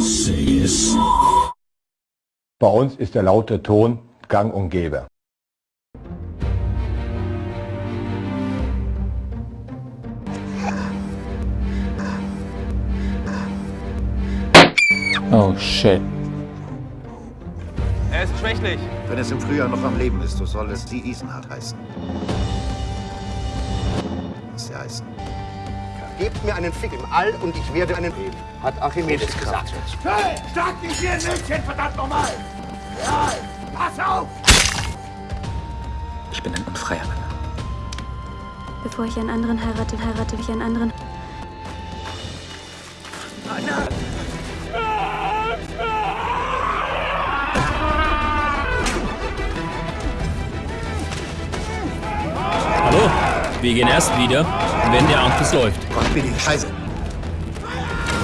Say yes. Bei uns ist der laute Ton gang und gäbe. Oh shit. Er ist schwächlich. Wenn es im Frühjahr noch am Leben ist, so soll es die Isenhardt heißen. Was sie heißen. Gebt mir einen Fick im All und ich werde einen geben, hat Archimedes gesagt. Hey, sag nicht wie ein Mädchen, verdammt nochmal! Ja, pass auf! Ich bin ein unfreier Mann. Bevor ich einen anderen heirate, heirate ich einen anderen. Wir gehen erst wieder, wenn der Anschluss läuft. Gott, bin ich scheiße.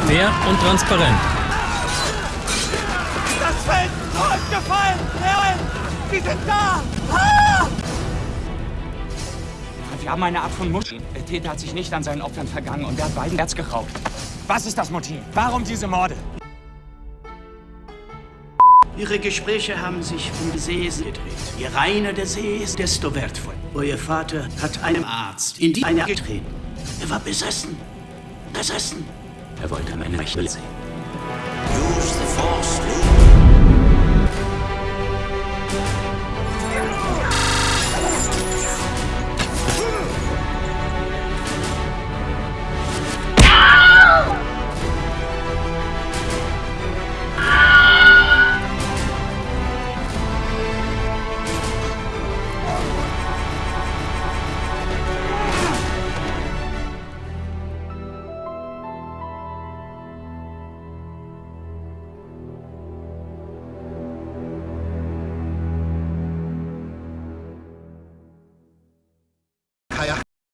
Fair und transparent. Das Feld ist gefallen! Herren! Sie sind da! Ah! Wir haben eine Art von Muschel. Der Täter hat sich nicht an seinen Opfern vergangen und er hat beiden Herz geraubt. Was ist das Motiv? Warum diese Morde? Ihre Gespräche haben sich um die See gedreht. Je reiner der See ist, desto wertvoll. Euer Vater hat einem Arzt in die eine getreten. Er war besessen. Besessen. Er wollte meine Rechte sehen. Use the force,